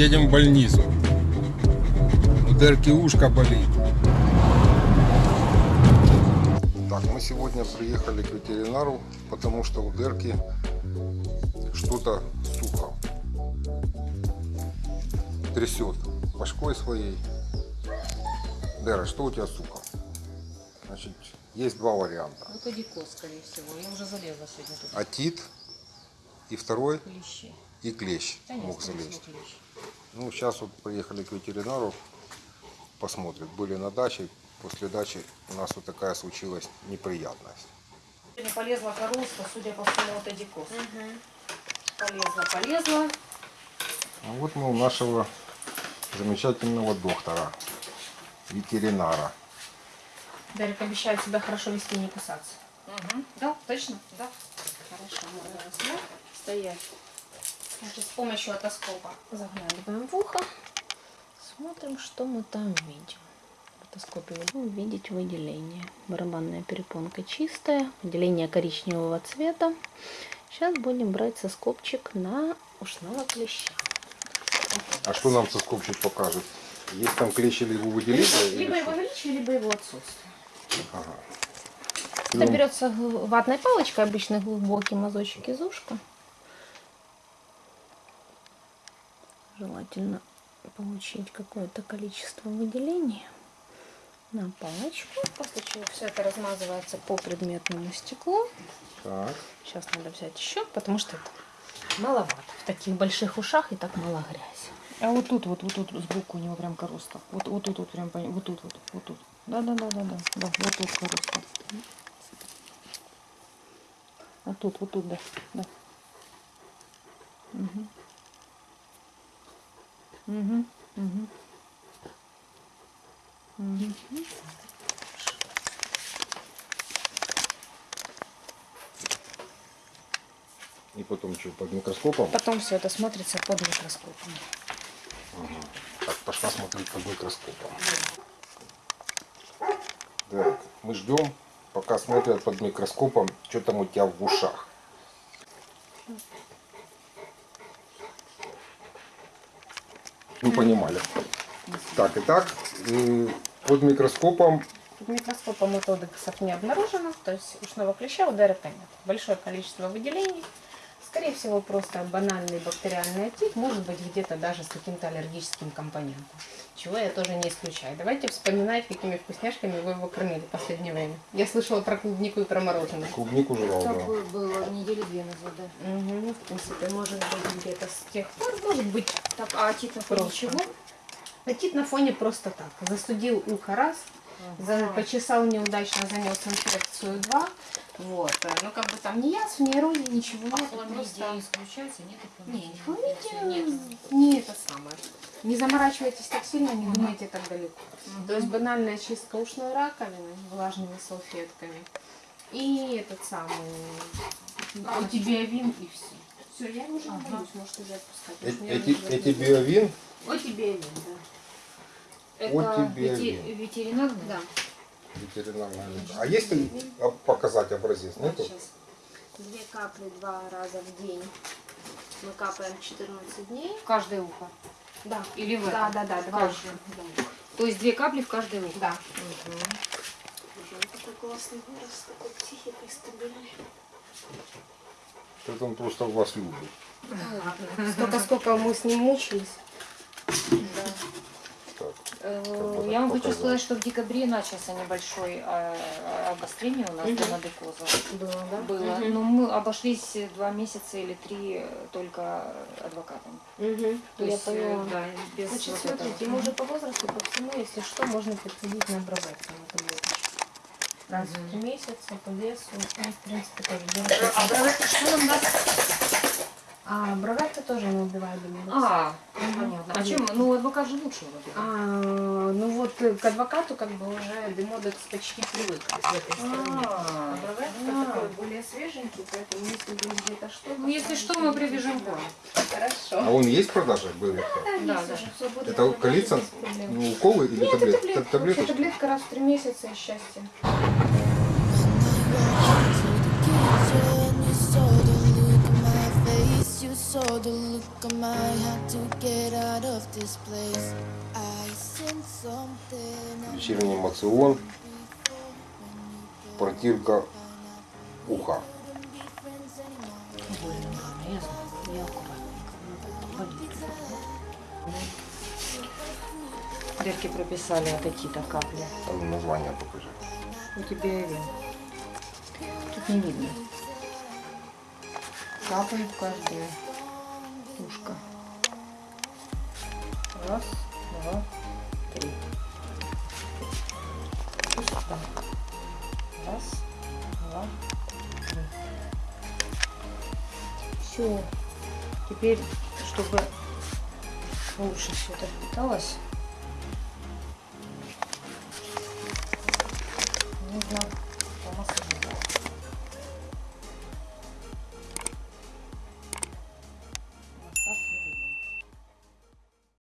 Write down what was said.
едем в больницу. У Дерки ушко болит. Так, мы сегодня приехали к ветеринару, потому что у Дерки что-то сухо. Трясет башкой своей. Дера, что у тебя сухо? Значит, есть два варианта. Вот адикоз, скорее всего. Я уже залезла сегодня тут. Атит и второй Клещи. И клещ нет, мог залезть. клещ. Ну, сейчас вот приехали к ветеринару, посмотрят. Были на даче, после дачи у нас вот такая случилась неприятность. Сегодня полезла королство, судя по всему, вот адикоз. Полезла, полезла. А вот мы у нашего замечательного доктора, ветеринара. Дарик обещает себя хорошо вести и не кусаться. Да, точно? Да. Хорошо, можно сюда стоять. Значит, с помощью отоскопа заглядываем в ухо. Смотрим, что мы там видим. В отоскопе будем видеть выделение. Барабанная перепонка чистая, выделение коричневого цвета. Сейчас будем брать соскопчик на ушного клеща. А что нам соскопчик покажет? Есть там клещ или его выделение? Либо его наличие, либо его отсутствие. Ага. Это Ну, берется ватной палочкой, обычно глубокий мазочек из ушка. Желательно получить какое-то количество выделений на палочку. После чего все это размазывается по предметному стеклу. Так. Сейчас надо взять еще, потому что это маловато. В таких больших ушах и так мало грязи. А вот тут, вот, вот тут сбоку у него прям короста. Вот, вот тут, вот прям, вот тут, вот, вот тут. Да, да, да, да, да, да, вот тут короста. А тут, вот тут, да, да. Угу. Угу, угу. Угу. И потом что, под микроскопом? Потом все это смотрится под микроскопом. Так, пошла смотреть под микроскопом. Так, мы ждем, пока смотрят под микроскопом, что там у тебя в ушах. Ну, понимали. Так, итак, э, под микроскопом Под микроскопом методексов не обнаружено, то есть ушного клеща у Дерека нет. Большое количество выделений. Скорее всего, просто банальный бактериальный отит, может быть, где-то даже с каким-то аллергическим компонентом. Чего я тоже не исключаю. Давайте вспоминать, какими вкусняшками вы его кормили в последнее время. Я слышала про клубнику и про мороженое. клубнику жрал, да. Такое было недели две назад, да. Угу, ну, в принципе, может быть, где-то с тех пор, может быть, Так, а тит на фоне чего? Отит на фоне просто так. Застудил ухо раз, за- почесал неудачно, занес инфекцию два. Вот. э, Ну, как бы там ни язв, ни эрозии, ничего нет. просто- исключается, нет? Не, хламидия не это самое. Не заморачивайтесь так сильно, не думайте так далеко. То есть банальная чистка ушной раковины влажными салфетками. И этот самый антибиовин и все. Все, я уже не боюсь, можете уже отпускать. Э- Эти, уже эти биовин, Антибиовин, да. Отибиовин. ветеринарный? Да. Ветеринарная. А есть ли показать образец? Нету? Сейчас. Две капли два раза в день. Мы капаем 14 дней. В каждое ухо. Да. Или в Да, да, да, В два. каждое. То есть две капли в каждое ухо. Да. Такой классный голос, такой психикой стабильный. Это он просто вас любит. Столько, сколько мы с ним мучились. Так. Э, Я вам хочу сказать, что в декабре начался небольшой э, обострение у нас Мгм. гонадекоза. Было, да? Было. Мгм. Но мы обошлись два месяца или три э, только адвокатом. Мгм. То Я есть, э, поняла. да, без Значит, вот смотрите, этого. ему уже по возрасту, по всему, если что, можно подходить на обработку на таблеточку. Раз в три месяца по весу, ну, в принципе, тоже делать. А что нам даст? А бровятка тоже не убивает демодекс. А, понятно. А чем? Ну, адвокат же лучше вроде. А, ну вот к адвокату как бы уже демодекс почти привык с этой стороны. А А, бровятка а. такой более свеженький, поэтому если вдруг где-то что Ну, если что, мы привяжем корм. Хорошо. А он есть в продаже? Был Да, Да, есть да. Это проблем. Ну, уколы или Нет, это таблет- таблетка. таблетка раз в три месяца и счастье. The look on my had to get out of this place. I sense something. Вечерний эмоцион. Протирка уха. Дырки прописали вот такие-то капли. Там название покажи. У тебя и вен. Тут не видно. Капает каждое ушко. Раз, два, три. И сюда. Раз, два, три. Все. Теперь, чтобы лучше все это впиталось, нужно